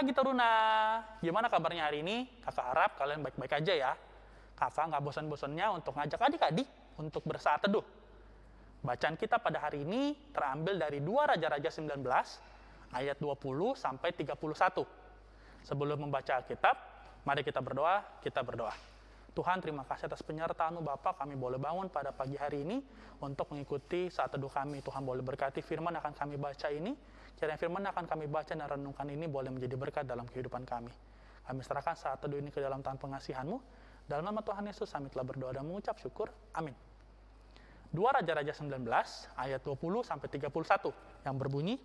pagi Taruna, gimana kabarnya hari ini? Kakak harap kalian baik-baik aja ya. Kakak nggak bosan-bosannya untuk ngajak adik-adik untuk bersaat teduh. Bacaan kita pada hari ini terambil dari 2 Raja-Raja 19 ayat 20 sampai 31. Sebelum membaca Alkitab, mari kita berdoa, kita berdoa. Tuhan terima kasih atas penyertaan-Mu Bapak kami boleh bangun pada pagi hari ini untuk mengikuti saat teduh kami. Tuhan boleh berkati firman akan kami baca ini. Kiranya firman akan kami baca dan renungkan ini boleh menjadi berkat dalam kehidupan kami. Kami serahkan saat teduh ini ke dalam tangan pengasihan-Mu. Dalam nama Tuhan Yesus kami telah berdoa dan mengucap syukur. Amin. 2 Raja-Raja 19 ayat 20 sampai 31 yang berbunyi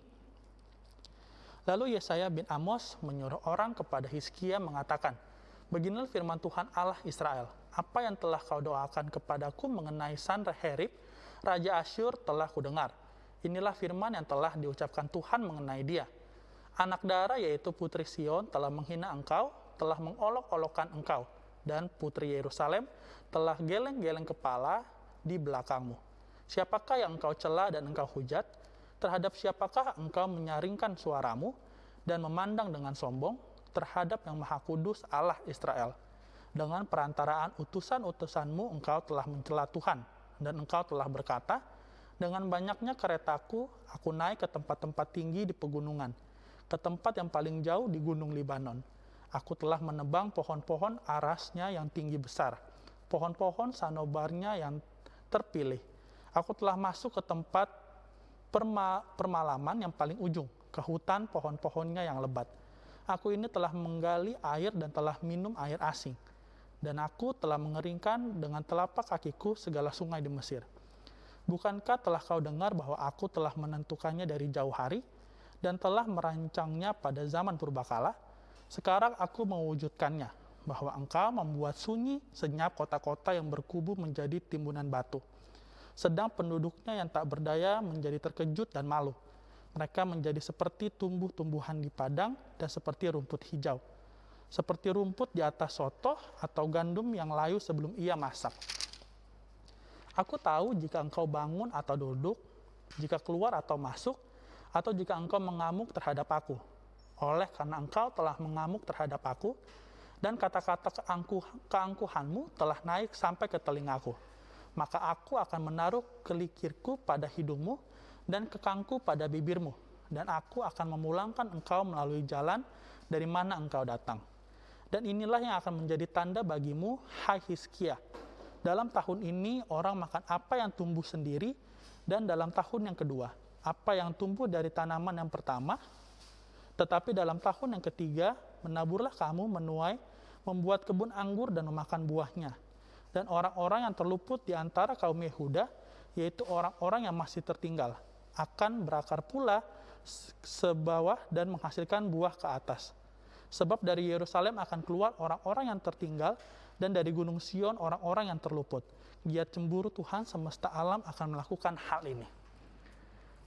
Lalu Yesaya bin Amos menyuruh orang kepada Hizkia mengatakan, Beginilah firman Tuhan Allah Israel, apa yang telah kau doakan kepadaku mengenai Sanherib, Raja Asyur telah kudengar. Inilah firman yang telah diucapkan Tuhan mengenai dia. Anak darah yaitu Putri Sion telah menghina engkau, telah mengolok-olokkan engkau, dan Putri Yerusalem telah geleng-geleng kepala di belakangmu. Siapakah yang engkau cela dan engkau hujat? Terhadap siapakah engkau menyaringkan suaramu dan memandang dengan sombong? Terhadap yang Maha Kudus Allah Israel. Dengan perantaraan utusan-utusanmu engkau telah mencela Tuhan, dan engkau telah berkata, dengan banyaknya keretaku, aku naik ke tempat-tempat tinggi di pegunungan, ke tempat yang paling jauh di gunung Libanon. Aku telah menebang pohon-pohon arasnya yang tinggi besar, pohon-pohon sanobarnya yang terpilih. Aku telah masuk ke tempat perma permalaman yang paling ujung, ke hutan pohon-pohonnya yang lebat Aku ini telah menggali air dan telah minum air asing. Dan aku telah mengeringkan dengan telapak kakiku segala sungai di Mesir. Bukankah telah kau dengar bahwa aku telah menentukannya dari jauh hari dan telah merancangnya pada zaman purbakala? Sekarang aku mewujudkannya, bahwa engkau membuat sunyi senyap kota-kota yang berkubu menjadi timbunan batu. Sedang penduduknya yang tak berdaya menjadi terkejut dan malu mereka menjadi seperti tumbuh-tumbuhan di padang dan seperti rumput hijau. Seperti rumput di atas soto atau gandum yang layu sebelum ia masak. Aku tahu jika engkau bangun atau duduk, jika keluar atau masuk, atau jika engkau mengamuk terhadap aku. Oleh karena engkau telah mengamuk terhadap aku, dan kata-kata keangkuh, keangkuhanmu telah naik sampai ke telingaku. Maka aku akan menaruh kelikirku pada hidungmu, dan kekangku pada bibirmu, dan aku akan memulangkan engkau melalui jalan dari mana engkau datang. Dan inilah yang akan menjadi tanda bagimu, hai Hiskia. Dalam tahun ini orang makan apa yang tumbuh sendiri, dan dalam tahun yang kedua, apa yang tumbuh dari tanaman yang pertama, tetapi dalam tahun yang ketiga, menaburlah kamu menuai, membuat kebun anggur dan memakan buahnya. Dan orang-orang yang terluput di antara kaum Yehuda, yaitu orang-orang yang masih tertinggal, akan berakar pula sebawah dan menghasilkan buah ke atas. Sebab dari Yerusalem akan keluar orang-orang yang tertinggal dan dari Gunung Sion orang-orang yang terluput. Giat cemburu Tuhan semesta alam akan melakukan hal ini.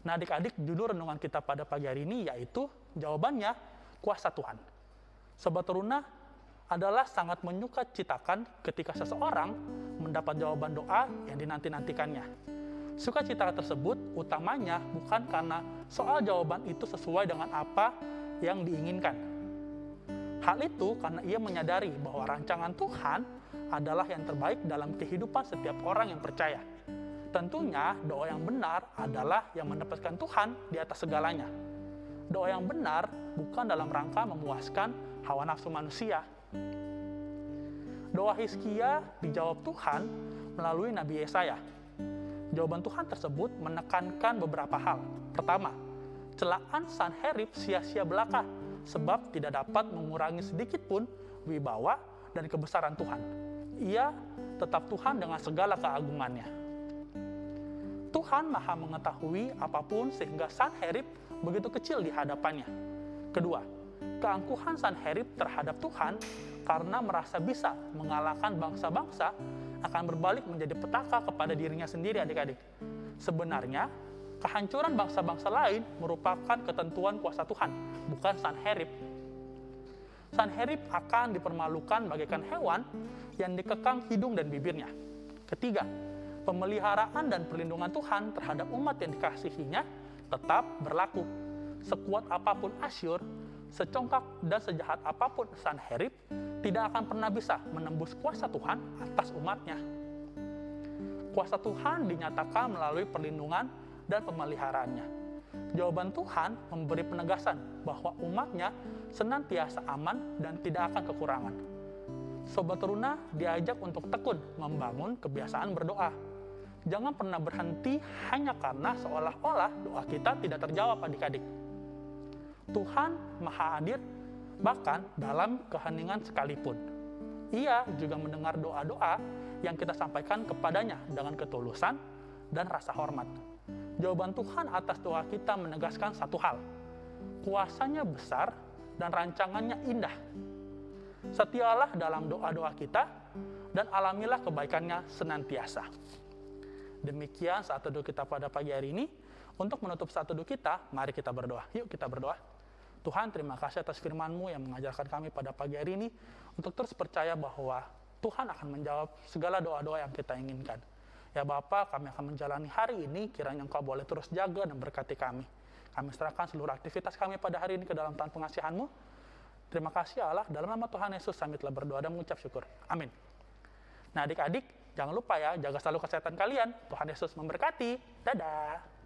Nah adik-adik judul renungan kita pada pagi hari ini yaitu jawabannya kuasa Tuhan. Sobat Teruna adalah sangat menyuka citakan ketika seseorang mendapat jawaban doa yang dinanti-nantikannya. Sukacita tersebut utamanya bukan karena soal jawaban itu sesuai dengan apa yang diinginkan. Hal itu karena ia menyadari bahwa rancangan Tuhan adalah yang terbaik dalam kehidupan setiap orang yang percaya. Tentunya doa yang benar adalah yang mendapatkan Tuhan di atas segalanya. Doa yang benar bukan dalam rangka memuaskan hawa nafsu manusia. Doa Hizkia dijawab Tuhan melalui Nabi Yesaya Jawaban Tuhan tersebut menekankan beberapa hal. Pertama, celaan Sanherib sia-sia belaka sebab tidak dapat mengurangi sedikit pun wibawa dan kebesaran Tuhan. Ia tetap Tuhan dengan segala keagungannya. Tuhan maha mengetahui apa pun sehingga Sanherib begitu kecil di hadapannya. Kedua, keangkuhan Sanherib terhadap Tuhan karena merasa bisa mengalahkan bangsa-bangsa akan berbalik menjadi petaka kepada dirinya sendiri adik-adik. Sebenarnya, kehancuran bangsa-bangsa lain merupakan ketentuan kuasa Tuhan, bukan Sanherib. Sanherib akan dipermalukan bagaikan hewan yang dikekang hidung dan bibirnya. Ketiga, pemeliharaan dan perlindungan Tuhan terhadap umat yang dikasihinya tetap berlaku. Sekuat apa pun Asyur, secongkak dan sejahat apa pun Sanherib tidak akan pernah bisa menembus kuasa Tuhan atas umatnya. Kuasa Tuhan dinyatakan melalui perlindungan dan pemeliharaannya. Jawaban Tuhan memberi penegasan bahwa umatnya senantiasa aman dan tidak akan kekurangan. Sobat Teruna diajak untuk tekun membangun kebiasaan berdoa. Jangan pernah berhenti hanya karena seolah-olah doa kita tidak terjawab adik-adik. Tuhan Maha Hadir bahkan dalam keheningan sekalipun. Ia juga mendengar doa-doa yang kita sampaikan kepadanya dengan ketulusan dan rasa hormat. Jawaban Tuhan atas doa kita menegaskan satu hal. Kuasanya besar dan rancangannya indah. Setialah dalam doa-doa kita dan alamilah kebaikannya senantiasa. Demikian saat teduh kita pada pagi hari ini. Untuk menutup saat teduh kita, mari kita berdoa. Yuk kita berdoa. Tuhan, terima kasih atas firman-Mu yang mengajarkan kami pada pagi hari ini untuk terus percaya bahwa Tuhan akan menjawab segala doa-doa yang kita inginkan. Ya Bapak, kami akan menjalani hari ini, kiranya Engkau boleh terus jaga dan berkati kami. Kami serahkan seluruh aktivitas kami pada hari ini ke dalam tangan pengasihan-Mu. Terima kasih Allah, dalam nama Tuhan Yesus kami telah berdoa dan mengucap syukur. Amin. Nah adik-adik, jangan lupa ya, jaga selalu kesehatan kalian. Tuhan Yesus memberkati. Dadah.